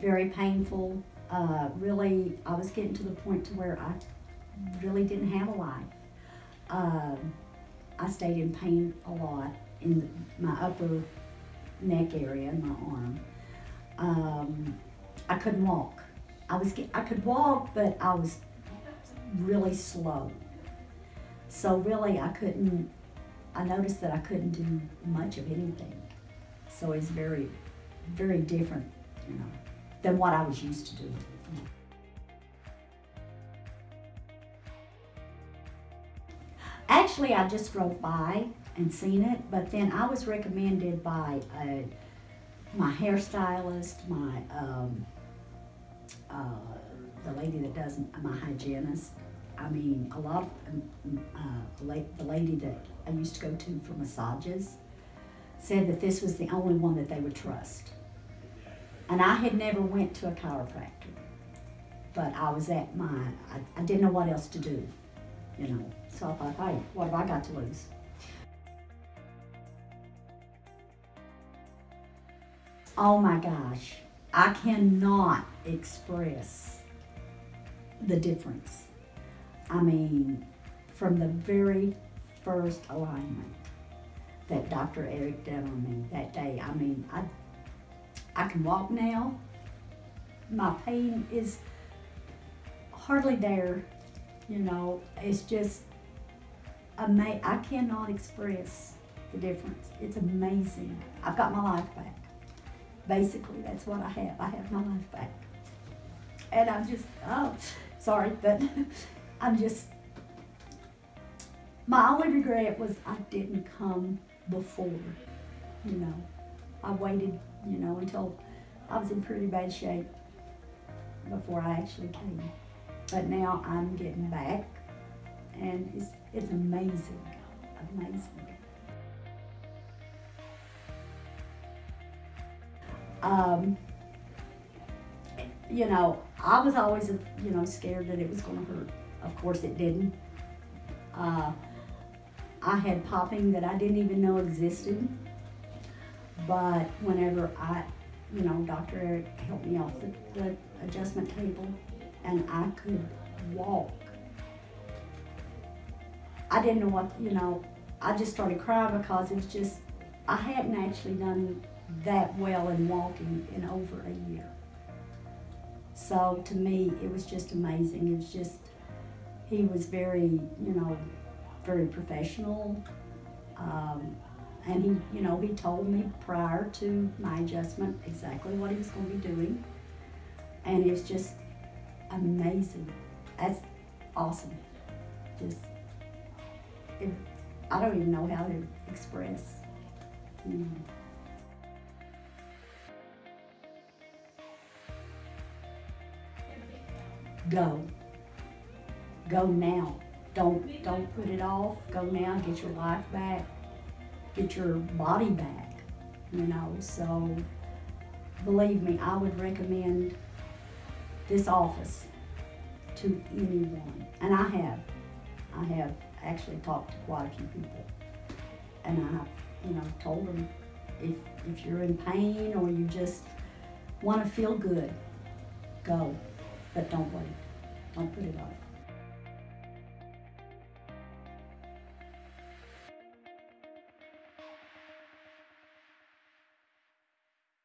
very painful. Uh, really, I was getting to the point to where I really didn't have a life. Um, I stayed in pain a lot in my upper neck area my arm. Um, I couldn't walk. I was I could walk, but I was really slow. So really, I couldn't. I noticed that I couldn't do much of anything. So it's very, very different, you know, than what I was used to doing. Actually, I just drove by and seen it, but then I was recommended by uh, my hairstylist, my um, uh, the lady that does my hygienist. I mean, a lot of um, uh, the lady that I used to go to for massages said that this was the only one that they would trust. And I had never went to a chiropractor, but I was at my, I, I didn't know what else to do, you know. So I thought, hey, what have I got to lose? Oh my gosh, I cannot express the difference. I mean, from the very first alignment that Dr. Eric did on me that day, I mean, I, I can walk now. My pain is hardly there, you know. It's just, ama- I cannot express the difference. It's amazing. I've got my life back. Basically, that's what I have. I have my life back. And I'm just, oh, sorry, but I'm just, my only regret was I didn't come before, you know. I waited, you know, until I was in pretty bad shape before I actually came. But now I'm getting back and it's, it's amazing, amazing. Um, you know, I was always, you know, scared that it was going to hurt. Of course, it didn't. Uh, I had popping that I didn't even know existed. But whenever I, you know, Dr. Eric helped me off the, the adjustment table and I could walk. I didn't know what, you know, I just started crying because it was just, I hadn't actually done that well in walking in over a year. So to me, it was just amazing. It was just, he was very, you know, very professional. Um, and he, you know, he told me prior to my adjustment exactly what he was going to be doing. And it was just amazing. That's awesome. Just, it, I don't even know how to express. You know. Go. Go now. Don't don't put it off. Go now. Get your life back. Get your body back. You know. So believe me, I would recommend this office to anyone, and I have. I have actually talked to quite a few people, and I you know, told them if if you're in pain or you just want to feel good, go, but don't wait. Don't put it off.